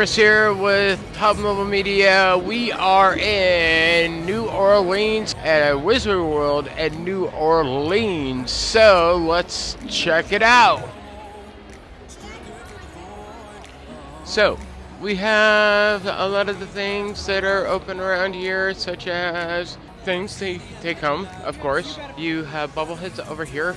Chris here with Hub Mobile Media. We are in New Orleans at a Wizard World at New Orleans. So let's check it out. So we have a lot of the things that are open around here, such as things to take home, of course. You have bobbleheads over here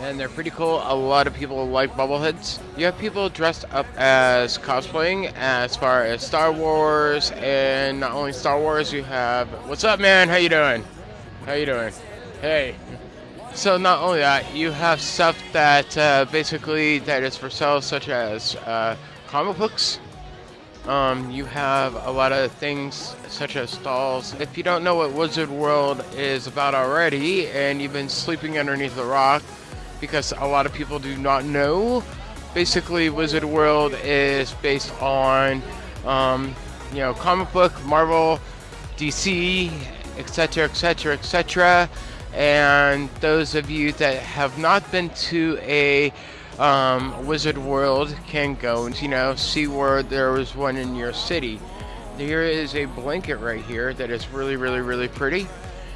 and they're pretty cool. A lot of people like bobbleheads. You have people dressed up as cosplaying as far as Star Wars, and not only Star Wars, you have what's up, man? How you doing? How you doing? Hey. So not only that, you have stuff that uh, basically that is for sale, such as uh, comic books. Um, you have a lot of things such as stalls. If you don't know what Wizard World is about already, and you've been sleeping underneath the rock, because a lot of people do not know. Basically, Wizard World is based on, um, you know, comic book, Marvel, DC, etc., etc., etc. And those of you that have not been to a um, Wizard World can go and, you know, see where there was one in your city. Here is a blanket right here that is really, really, really pretty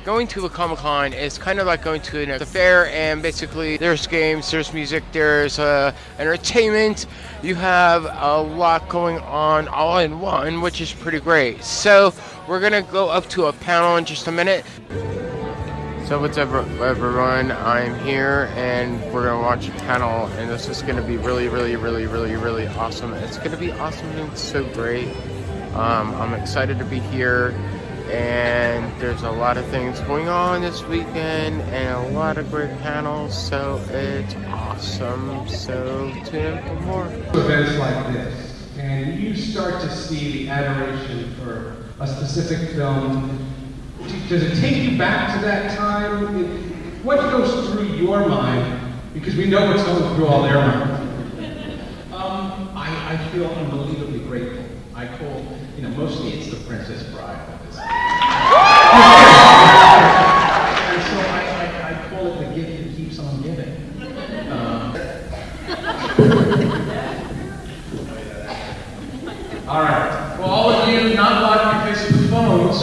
going to a Comic Con is kind of like going to an, fair, and basically there's games, there's music, there's uh, entertainment. You have a lot going on all in one, which is pretty great. So we're gonna go up to a panel in just a minute. So what's up everyone, I'm here and we're gonna watch a panel and this is gonna be really, really, really, really, really awesome. It's gonna be awesome and so great. Um, I'm excited to be here and there's a lot of things going on this weekend and a lot of great panels so it's awesome. So tune in for more. Events like this and you start to see the adoration for a specific film? Does it take you back to that time? What goes through your mind? Because we know what's going through all their minds. Um, I, I feel unbelievably grateful. I call you know mostly it's the Princess Bride and so I, I, I, call it the gift that keeps on giving. Um, all right. Well, all of you not blocking your faces with phones,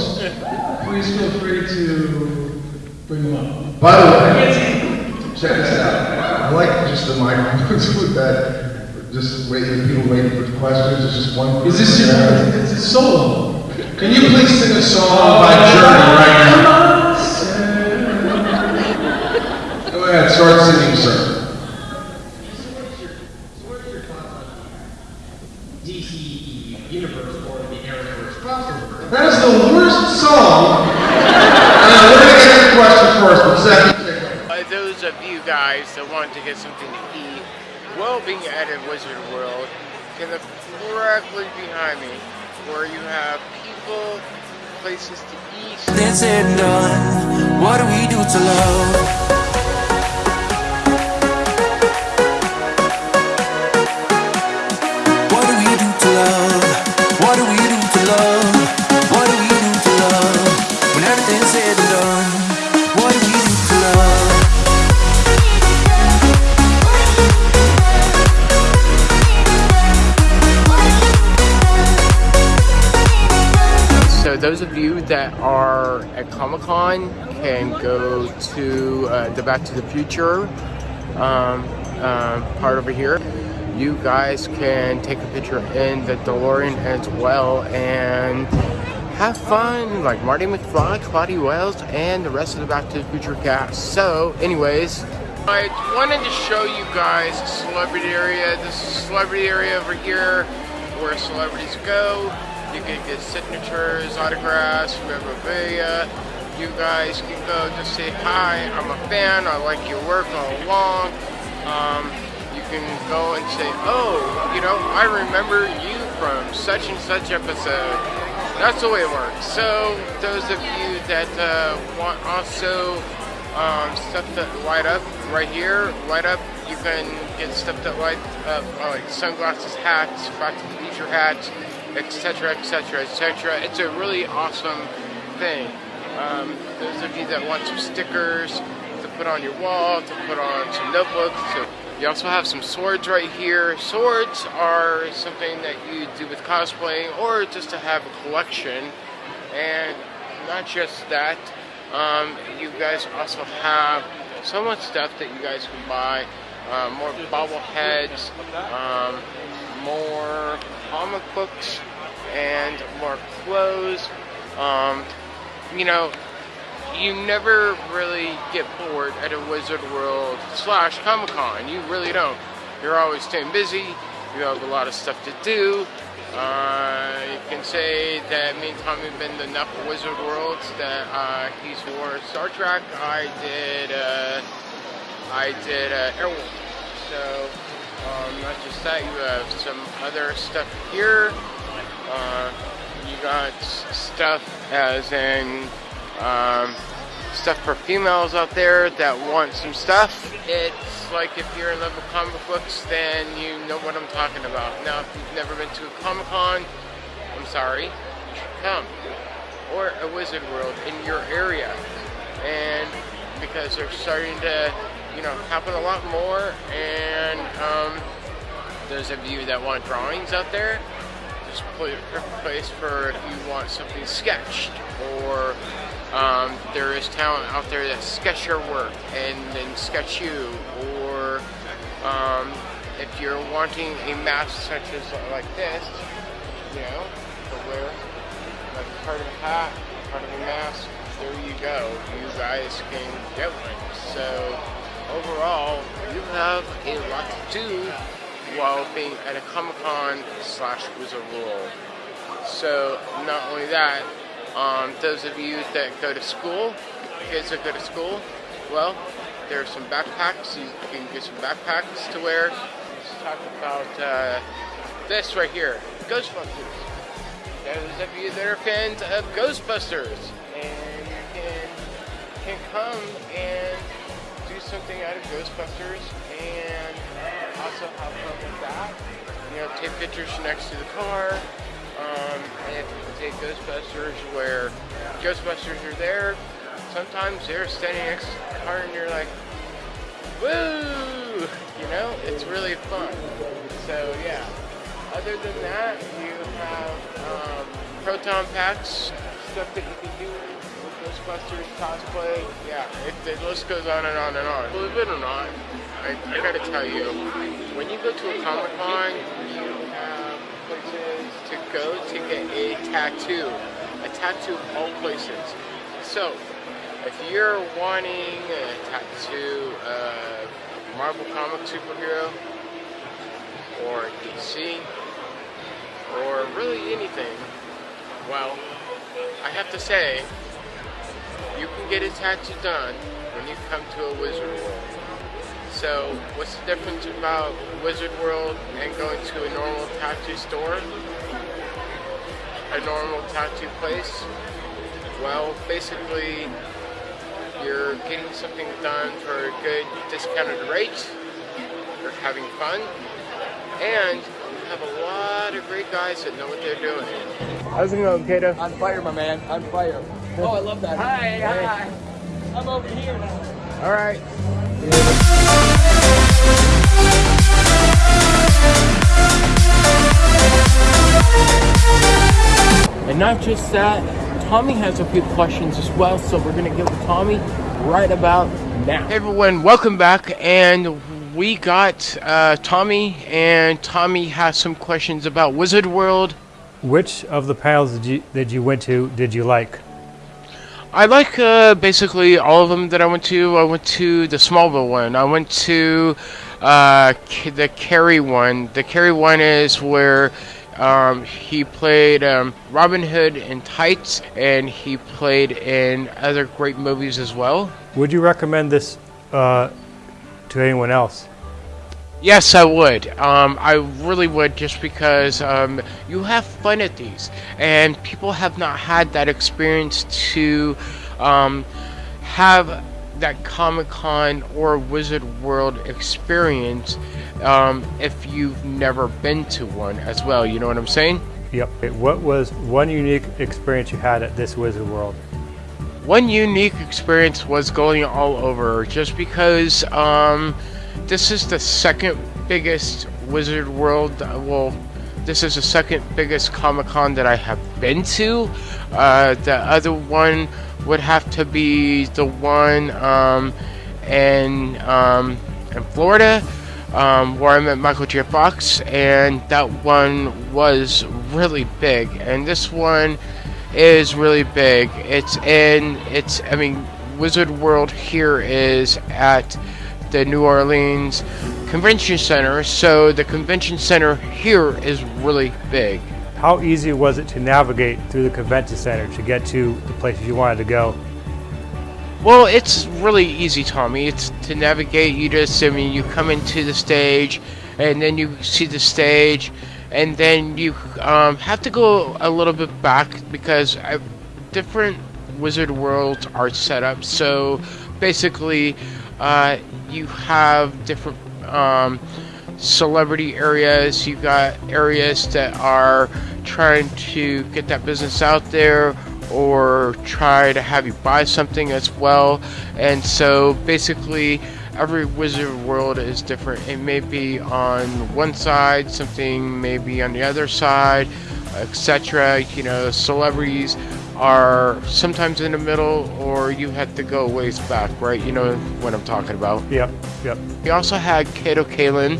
please feel free to bring them up. By the way, check this out. I like just with that. Just waiting, people waiting for questions. It's just one. Is this your? It's a solo. Can you please sing a song by Journey right now? Go ahead, start singing, sir. DC universe or the Arrowverse crossover. That is the worst song. and we're going to get the question first, but second. Uh, those of you guys that want to get something to eat, well being at a Wizard World, can look directly behind me where you have people, places to eat. What do we do to love? Those of you that are at Comic Con can go to uh, the Back to the Future um, uh, part over here. You guys can take a picture in the DeLorean as well and have fun like Marty McFly, Claudia Wells, and the rest of the Back to the Future cast. So, anyways, I wanted to show you guys a celebrity area. This is a celebrity area over here where celebrities go. You can get signatures, autographs, memorabilia. You guys can go just say hi. I'm a fan. I like your work all along. Um, you can go and say, oh, you know, I remember you from such and such episode. That's the way it works. So those of you that uh, want also um, stuff that light up right here, light up. You can get stuff that light up, like sunglasses, hats, back to the leisure hats etc., etc., etc. It's a really awesome thing. Um, those of you that want some stickers to put on your wall, to put on some notebooks, to You also have some swords right here. Swords are something that you do with cosplaying or just to have a collection. And not just that, um, you guys also have so much stuff that you guys can buy. Uh, more bobbleheads, um, more comic books, and more clothes. Um, you know, you never really get bored at a Wizard World slash Comic Con. You really don't. You're always staying busy. You have a lot of stuff to do. Uh, you can say that me and Tommy have been to enough Wizard Worlds that uh, he's wore Star Trek. I did. Uh, I did uh, Airwolf. So um, not just that, you have some other stuff here. Uh, you got stuff as in um, stuff for females out there that want some stuff. It's like if you're in love with comic books, then you know what I'm talking about. Now, if you've never been to a Comic Con, I'm sorry, you should come. Or a Wizard World in your area. And because they're starting to, you know, happen a lot more. And um, those of you that want drawings out there, just is a place for if you want something sketched or um, there is talent out there that sketch your work and then sketch you, or um, if you're wanting a mask such as like this, you know, to wear like part of a hat, part of a mask, there you go. You guys can get one. So overall, you have a lot to do while being at a Comic Con slash Wizard World. So not only that, um, those of you that go to school, kids that go to school, well, there are some backpacks. You can get some backpacks to wear. Let's talk about uh, this right here, Ghostbusters. Those of you that are fans of Ghostbusters, and you can can come something out of Ghostbusters, and also have fun with that. You know, take pictures next to the car. Um, and take Ghostbusters where Ghostbusters are there, sometimes they're standing next to the car and you're like, woo! You know, it's really fun. So yeah. Other than that, you have um, proton packs, stuff that you can do Ghostbusters cosplay. Yeah, it, the list goes on and on and on. Believe it or not, I, I gotta tell you, when you go to a Comic Con, you have places to go to get a tattoo. A tattoo of all places. So, if you're wanting a tattoo of Marvel comic superhero, or DC, or really anything, well, I have to say, you can get a tattoo done when you come to a Wizard World. So, what's the difference about Wizard World and going to a normal tattoo store? A normal tattoo place? Well, basically, you're getting something done for a good discounted rate, you're having fun, and have a lot of great guys that know what they're doing. How's it going, Kato? On fire, my man. On fire. Oh, I love that. Hi, hi. I'm over here now. All right. And not just that, Tommy has a few questions as well, so we're gonna get with Tommy right about now. Hey everyone, welcome back, and we got uh, Tommy, and Tommy has some questions about Wizard World. Which of the panels did you, that you went to did you like? I like uh, basically all of them that I went to. I went to the Smallville one. I went to uh, K- the Cary one. The Cary one is where um, he played um, Robin Hood in Tights, and he played in other great movies as well. Would you recommend this uh, to anyone else? Yes, I would. Um, I really would, just because um, you have fun at these, and people have not had that experience to um, have that Comic Con or Wizard World experience um, if you've never been to one as well. You know what I'm saying? Yep. What was one unique experience you had at this Wizard World? One unique experience was going all over, just because um, this is the second biggest Wizard World. uh, Well, this is the second biggest Comic Con that I have been to. Uh, the other one would have to be the one um, in um, in Florida, um, where I met Michael J. Fox, and that one was really big. And this one is really big. It's in it's I mean Wizard World here is at the New Orleans Convention Center, so the convention center here is really big. How easy was it to navigate through the convention center to get to the places you wanted to go? Well, it's really easy, Tommy. It's to navigate. You just, I mean, you come into the stage, and then you see the stage, and then you um, have to go a little bit back because I, different Wizard worlds are set up. So basically, uh, you have different um, celebrity areas. You've got areas that are trying to get that business out there or try to have you buy something as well. And so basically, every wizard world is different. It may be on one side, something may be on the other side, etc. You know, celebrities are sometimes in the middle, or you have to go ways back, right? You know what I'm talking about. Yep, yep. We also had Kato Kaelin.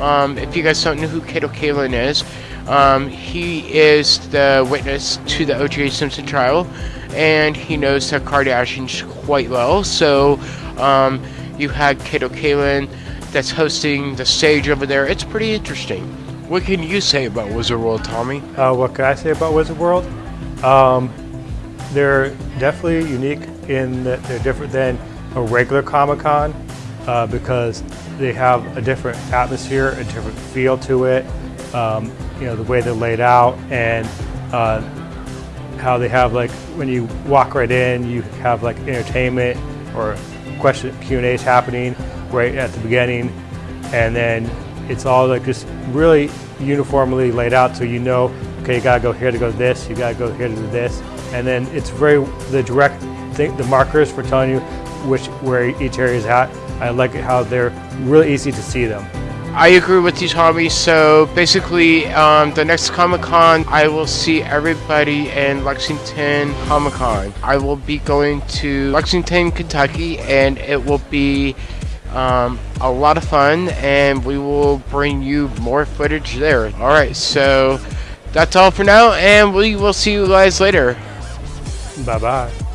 Um, if you guys don't know who Kato Kaelin is, um, he is the witness to the O.J. Simpson trial, and he knows the Kardashians quite well. So um, you had Kato Kaelin that's hosting the stage over there. It's pretty interesting. What can you say about Wizard World, Tommy? Uh, what can I say about Wizard World? Um, they're definitely unique in that they're different than a regular Comic Con uh, because they have a different atmosphere, a different feel to it. Um, you know, the way they're laid out and uh, how they have like when you walk right in, you have like entertainment or question Q and A's happening right at the beginning, and then it's all like just really uniformly laid out, so you know, okay, you gotta go here to go to this, you gotta go here to do this, and then it's very the direct thing, the markers for telling you which where each area is at. I like how they're really easy to see them. I agree with you, Tommy. So basically, um, the next Comic Con, I will see everybody in Lexington Comic Con. I will be going to Lexington, Kentucky, and it will be um, a lot of fun, and we will bring you more footage there. All right, so that's all for now, and we will see you guys later. Bye bye.